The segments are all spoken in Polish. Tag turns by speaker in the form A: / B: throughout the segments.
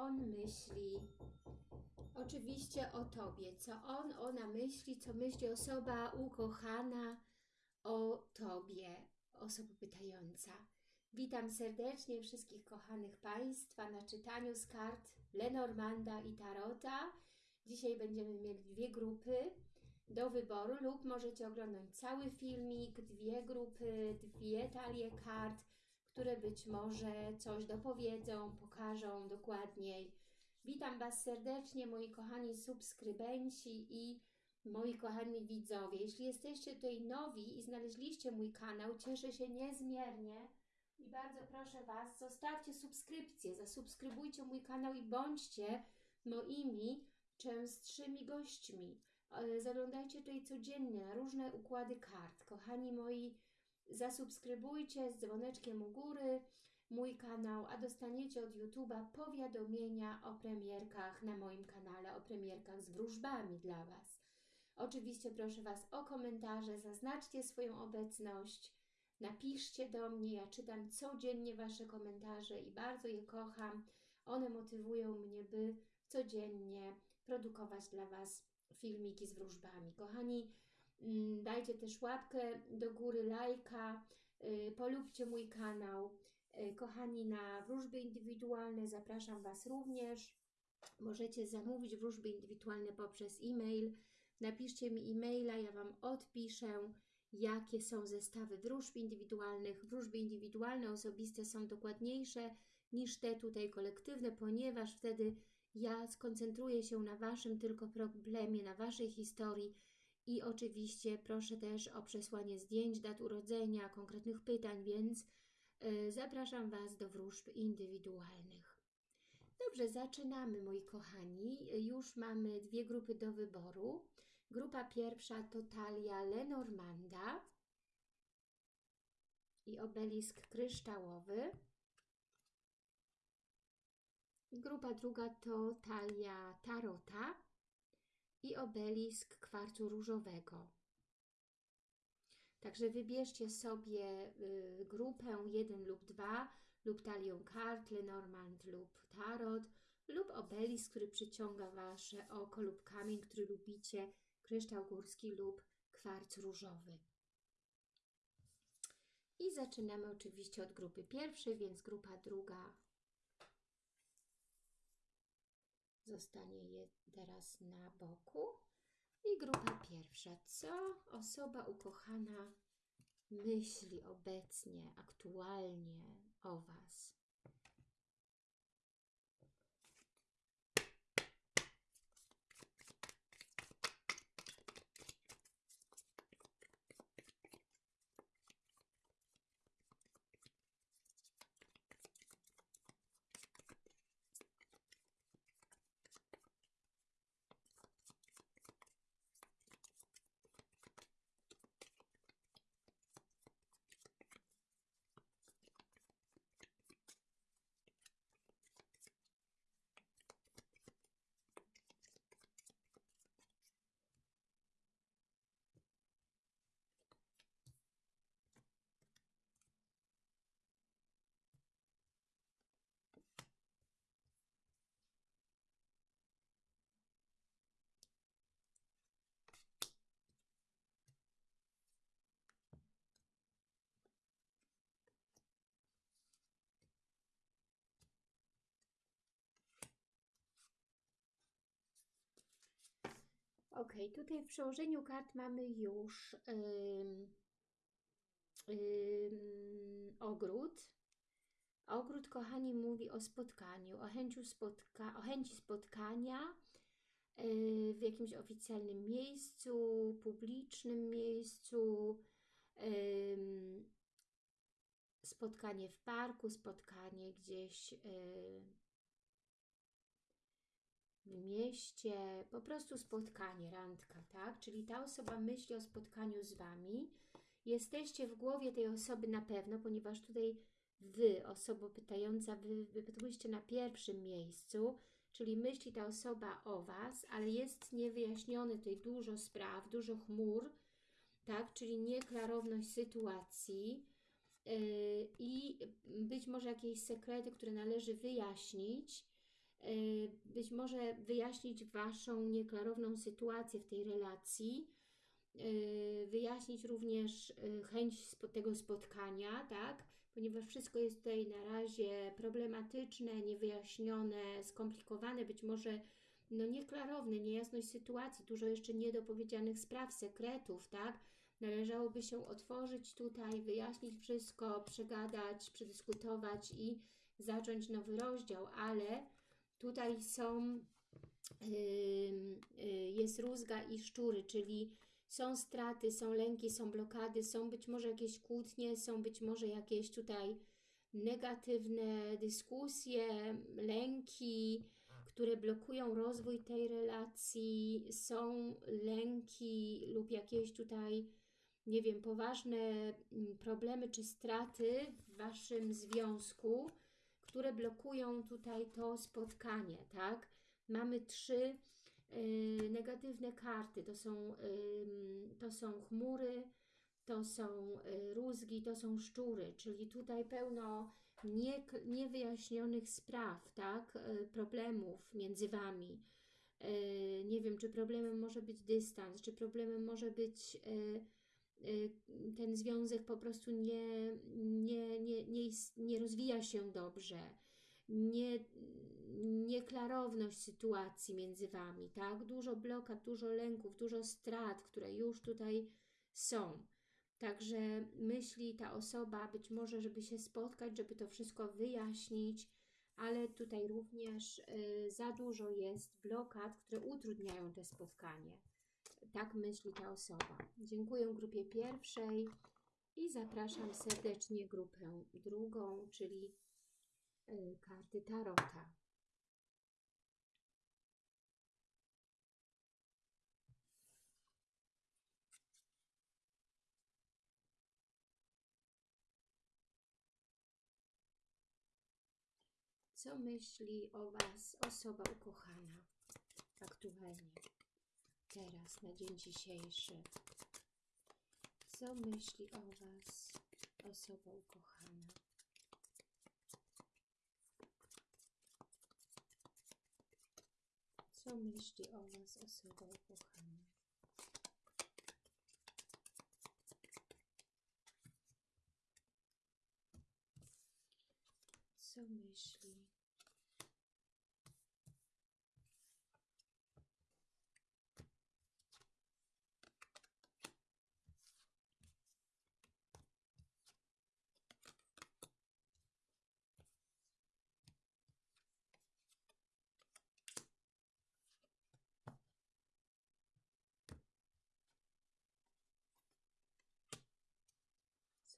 A: on myśli. Oczywiście o Tobie, co on, ona myśli, co myśli osoba ukochana o Tobie, osoba pytająca. Witam serdecznie wszystkich kochanych Państwa na czytaniu z kart Lenormanda i Tarota. Dzisiaj będziemy mieli dwie grupy do wyboru lub możecie oglądać cały filmik, dwie grupy, dwie talie kart, które być może coś dopowiedzą, pokażą dokładniej. Witam Was serdecznie, moi kochani subskrybenci i moi kochani widzowie. Jeśli jesteście tutaj nowi i znaleźliście mój kanał, cieszę się niezmiernie i bardzo proszę Was, zostawcie subskrypcję, zasubskrybujcie mój kanał i bądźcie moimi częstszymi gośćmi. E, zaglądajcie tutaj codziennie na różne układy kart. Kochani moi, zasubskrybujcie z dzwoneczkiem u góry mój kanał, a dostaniecie od YouTube'a powiadomienia o premierkach na moim kanale, o premierkach z wróżbami dla Was. Oczywiście proszę Was o komentarze, zaznaczcie swoją obecność, napiszcie do mnie, ja czytam codziennie Wasze komentarze i bardzo je kocham. One motywują mnie, by codziennie produkować dla Was filmiki z wróżbami. Kochani, dajcie też łapkę do góry, lajka, y, polubcie mój kanał. Y, kochani, na wróżby indywidualne zapraszam Was również. Możecie zamówić wróżby indywidualne poprzez e-mail. Napiszcie mi e-maila, ja Wam odpiszę, jakie są zestawy wróżb indywidualnych. Wróżby indywidualne, osobiste są dokładniejsze niż te tutaj kolektywne, ponieważ wtedy ja skoncentruję się na Waszym tylko problemie, na Waszej historii i oczywiście proszę też o przesłanie zdjęć, dat urodzenia, konkretnych pytań, więc yy, zapraszam Was do wróżb indywidualnych. Dobrze, zaczynamy moi kochani. Już mamy dwie grupy do wyboru. Grupa pierwsza to talia Lenormanda i obelisk kryształowy. Grupa druga to talia tarota i obelisk kwarcu różowego. Także wybierzcie sobie y, grupę 1 lub 2 lub talią kart Lenormand lub tarot lub obelisk, który przyciąga Wasze oko lub kamień, który lubicie, kryształ górski lub kwarc różowy. I zaczynamy oczywiście od grupy pierwszej, więc grupa druga zostanie je teraz na boku. I grupa pierwsza. Co osoba ukochana myśli obecnie, aktualnie o Was? Ok, tutaj w przełożeniu kart mamy już ogród. Ogród, kochani, mówi o spotkaniu, o, spotka o chęci spotkania yy, w jakimś oficjalnym miejscu, publicznym miejscu, spotkanie w parku, spotkanie gdzieś w mieście, po prostu spotkanie, randka, tak? Czyli ta osoba myśli o spotkaniu z Wami. Jesteście w głowie tej osoby na pewno, ponieważ tutaj Wy, osoba pytająca, Wy wypytujecie na pierwszym miejscu, czyli myśli ta osoba o Was, ale jest niewyjaśnione tutaj dużo spraw, dużo chmur, tak? Czyli nieklarowność sytuacji yy, i być może jakieś sekrety, które należy wyjaśnić, być może wyjaśnić Waszą nieklarowną sytuację w tej relacji, y, wyjaśnić również y, chęć tego spotkania, tak? Ponieważ wszystko jest tutaj na razie problematyczne, niewyjaśnione, skomplikowane, być może no nieklarowne, niejasność sytuacji, dużo jeszcze niedopowiedzianych spraw, sekretów, tak? Należałoby się otworzyć tutaj, wyjaśnić wszystko, przegadać, przedyskutować i zacząć nowy rozdział, ale tutaj są, y, jest rózga i szczury, czyli są straty, są lęki, są blokady, są być może jakieś kłótnie, są być może jakieś tutaj negatywne dyskusje, lęki, które blokują rozwój tej relacji, są lęki lub jakieś tutaj, nie wiem, poważne mm, problemy czy straty w Waszym związku, które blokują tutaj to spotkanie, tak? Mamy trzy y, negatywne karty, to są, ym, to są chmury, to są y, rózgi, to są szczury, czyli tutaj pełno nie, niewyjaśnionych spraw, tak, y, problemów między Wami. Y, Nie wiem, czy problemem może być dystans, czy problemem może być y, y, ten związek po prostu nie, nie, nie, nie, nie rozwija się dobrze, nie, nieklarowność sytuacji między Wami, tak? Dużo blokad, dużo lęków, dużo strat, które już tutaj są. Także myśli ta osoba być może, żeby się spotkać, żeby to wszystko wyjaśnić, ale tutaj również y, za dużo jest blokad, które utrudniają to spotkanie. Tak myśli ta osoba. Dziękuję grupie pierwszej i zapraszam serdecznie grupę drugą, czyli y, karty Tarota. Co myśli o Was osoba ukochana aktualnie, teraz, na dzień dzisiejszy? Co myśli o Was osoba ukochana? Co myśli o Was osoba ukochana? Co myśli?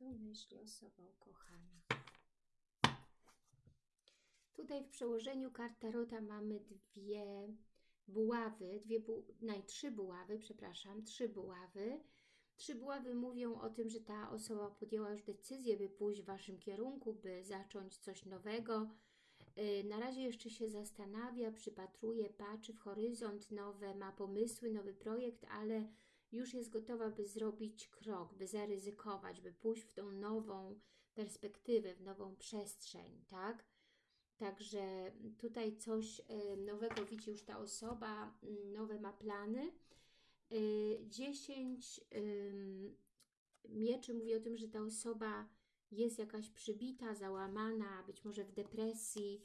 A: Co myśli osoba ukochana? Tutaj w przełożeniu kart Tarota mamy dwie buławy, dwie bu trzy buławy, przepraszam, trzy buławy. Trzy buławy mówią o tym, że ta osoba podjęła już decyzję, by pójść w Waszym kierunku, by zacząć coś nowego. Yy, Na razie jeszcze się zastanawia, przypatruje, patrzy w horyzont, nowe, ma pomysły, nowy projekt, ale już jest gotowa, by zrobić krok, by zaryzykować, by pójść w tą nową perspektywę, w nową przestrzeń, tak? Także tutaj coś y, nowego widzi już ta osoba, mm, nowe ma plany. Y, 10 ym, mieczy mówi o tym, że ta osoba jest jakaś przybita, załamana, być może w depresji.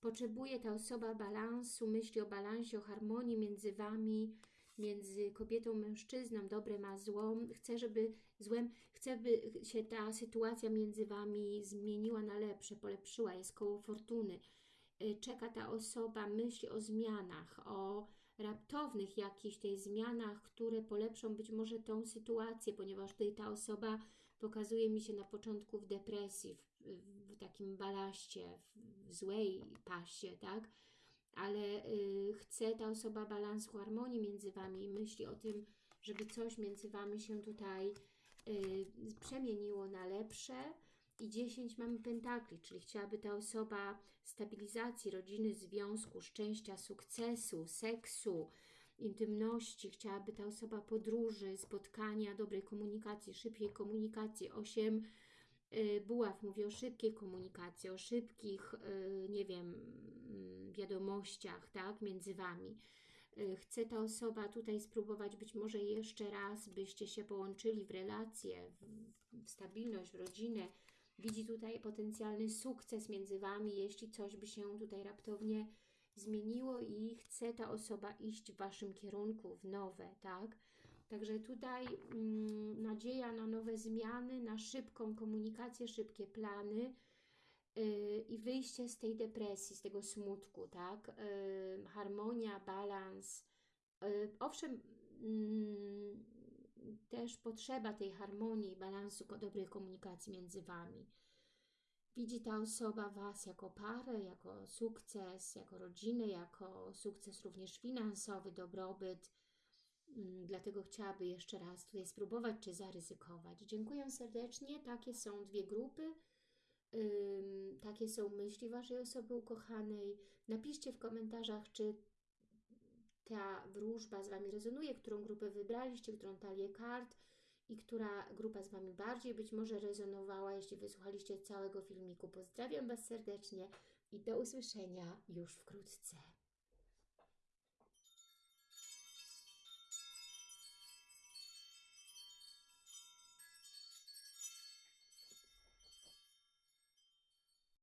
A: Potrzebuje ta osoba balansu, myśli o balansie, o harmonii między Wami, między kobietą, mężczyzną, dobrem a złą. Chce, żeby złem, chce, by się ta sytuacja między Wami zmieniła na lepsze, polepszyła, jest koło fortuny. Y, Czeka ta osoba, myśli o zmianach, o raptownych jakichś tej zmianach, które polepszą być może tą sytuację, ponieważ tutaj ta osoba pokazuje mi się na początku w depresji, w, w takim balaście, w złej pasie, tak? Ale y, chce ta osoba balansu, harmonii między Wami i myśli o tym, żeby coś między Wami się tutaj y, przemieniło na lepsze. I 10 mamy pentakli, czyli chciałaby ta osoba stabilizacji rodziny, związku, szczęścia, sukcesu, seksu, intymności, chciałaby ta osoba podróży, spotkania, dobrej komunikacji, szybkiej komunikacji. 8 Y, Buław mówi o szybkiej komunikacji, o szybkich, nie wiem, wiadomościach, tak, między Wami. Y, Chce ta osoba tutaj spróbować być może jeszcze raz, byście się połączyli w relacje, w, stabilność, w rodzinę. Widzi tutaj potencjalny sukces między Wami, jeśli coś by się tutaj raptownie zmieniło i chce ta osoba iść w Waszym kierunku, w nowe, tak? Także tutaj mm, nadzieja na nowe zmiany, na szybką komunikację, szybkie plany i wyjście z tej depresji, z tego smutku, tak? Yy, harmonia, balans. Yy, owszem, mm, też potrzeba tej harmonii, balansu, dobrej komunikacji między Wami. Widzi ta osoba Was jako parę, jako sukces, jako rodzinę, jako sukces również finansowy, dobrobyt. Mm, Dlatego chciałaby jeszcze raz tutaj spróbować, czy zaryzykować. Dziękuję serdecznie. Takie są dwie grupy. Takie są myśli Waszej osoby ukochanej. Napiszcie w komentarzach, czy ta wróżba z Wami rezonuje, którą grupę wybraliście, którą talię kart i która grupa z Wami bardziej być może rezonowała, jeśli wysłuchaliście całego filmiku. Pozdrawiam Was serdecznie i do usłyszenia już wkrótce.